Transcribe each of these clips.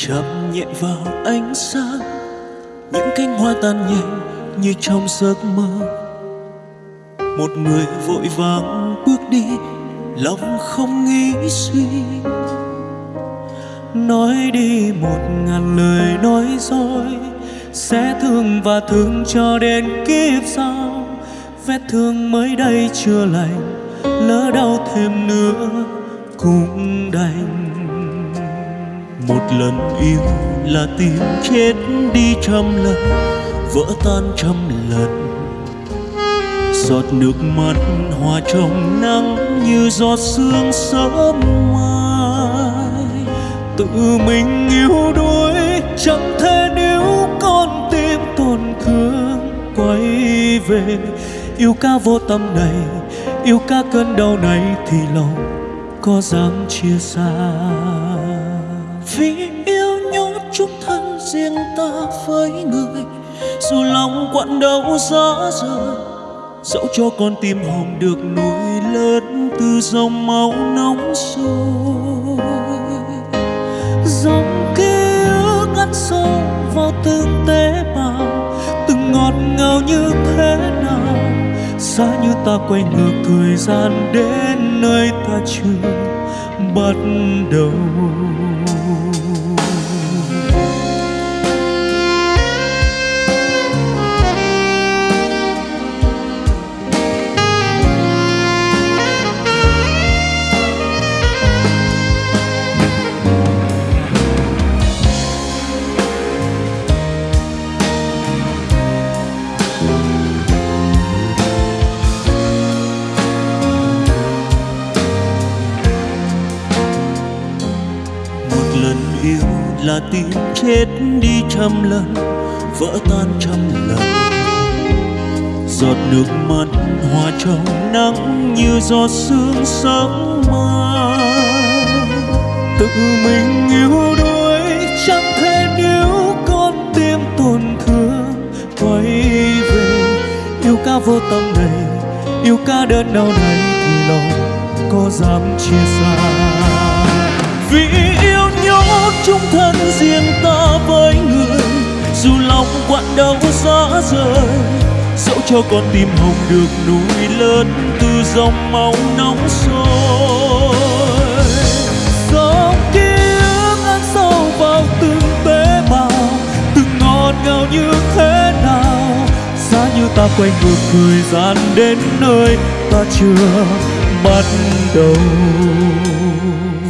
chạm nhẹ vào ánh sáng, những cánh hoa tan nhanh như trong giấc mơ. Một người vội vàng bước đi, lòng không nghĩ suy. Nói đi một ngàn lời nói dối, sẽ thương và thương cho đến kiếp sau. Vết thương mới đây chưa lành, lỡ đau thêm nữa cũng đành một lần yêu là tim chết đi trăm lần, vỡ tan trăm lần. Giọt nước mắt hòa trong nắng như giọt sương sớm mai. Tự mình yêu đuối, chẳng thể nếu con tim tổn thương. Quay về, yêu ca vô tâm này, yêu ca cơn đau này thì lòng có dám chia xa vì yêu nhốt chung thân riêng ta với người. Dù lòng quặn đau giá rời, dẫu cho con tim hồng được nuôi lớn từ dòng máu nóng sôi. Dòng ký ức ăn sâu vào từng tế bào, từng ngọt ngào như thế nào. Giá như ta quay ngược thời gian đến nơi ta chưa bắt đầu. Lần yêu là tim chết đi trăm lần, vỡ tan trăm lần. Giọt nước mắt hòa trong nắng như giọt sương sớm mai. Tự mình yêu đuối, chẳng thể níu con tim tổn thương. Quay về, yêu ca vô tâm này, yêu ca đơn đau này thì lòng có dám chia xa. Vì yêu cho con tim hồng được nuôi lớn từ dòng máu nóng sôi. Dòng ký ức ăn sâu vào từng tế bào, từng ngọt ngào như thế nào. Giá như ta quay ngược thời gian đến nơi ta chưa bắt đầu.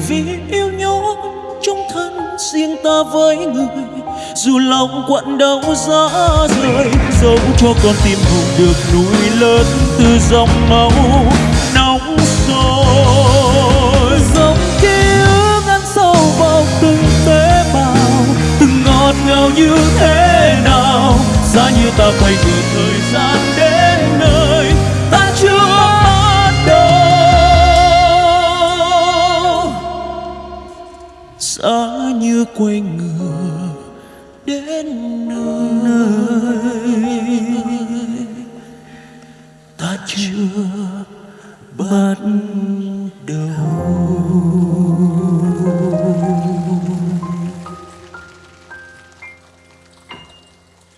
Vì yêu nhau trong thân riêng ta với người dù lòng quặn đau gió rơi, dẫu cho con tim hùng được nuôi lớn từ dòng máu nóng sôi dòng ký ức ăn sâu vào từng tế bào, từng ngọt ngào như thế nào giá như ta quay ngược thời gian đến nơi ta chưa bắt đầu giá như quay người đến